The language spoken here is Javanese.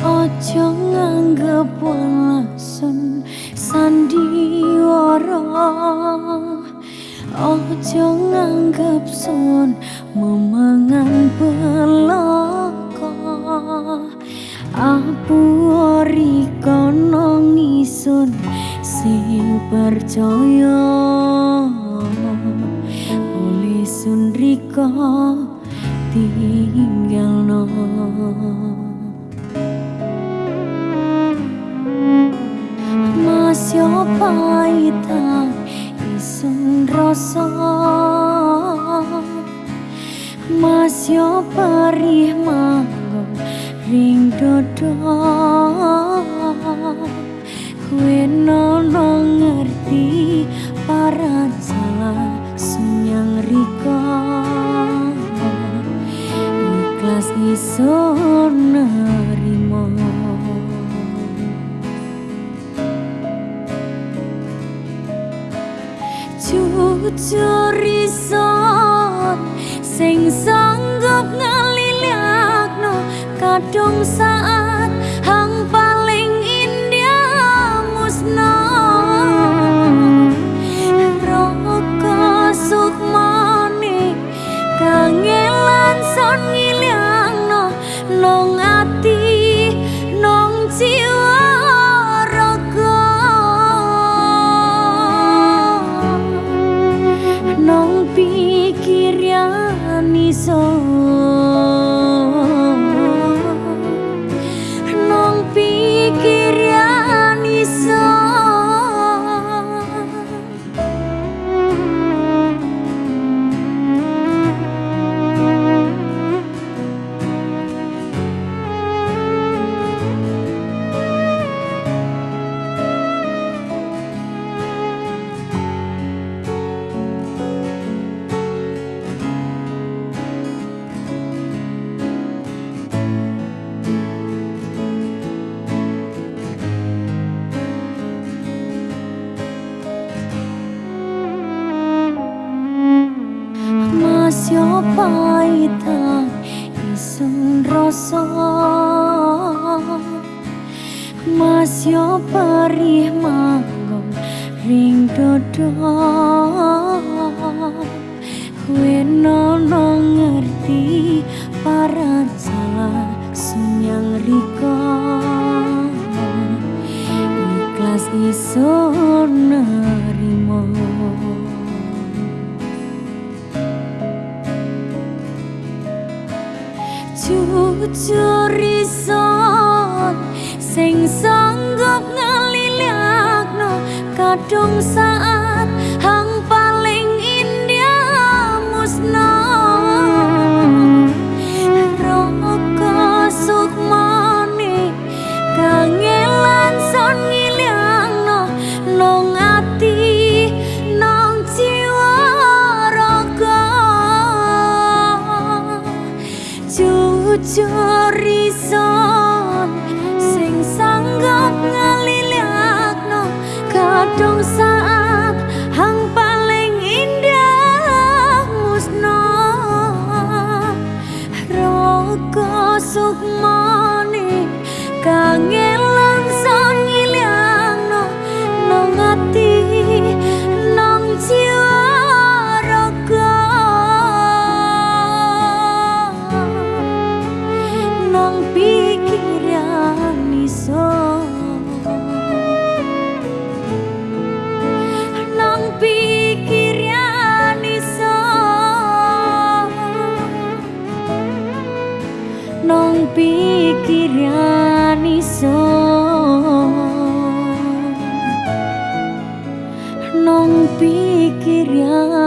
Ojo nganggep walasun sandiwara Ojo nganggep sun memangan belaka. Apu ori kono ngisun sing percaya. Oleh sun riko tinggal no perih manggung ring dodo Kue nono ngerti para salah sunyang riko. Ikhlas isun nerimo. Jujur ison sing sanggup ngalilakno kadung saat Masyo pahitang isun rasa. Masyo perih manggung ring dodo Kue nono ngerti para salah sunyang riko Ikhlas isun nerimo Jujur ison sing sanggup ngalilakno kadung saat jujur ison nong pikiran iso. Nong pikiran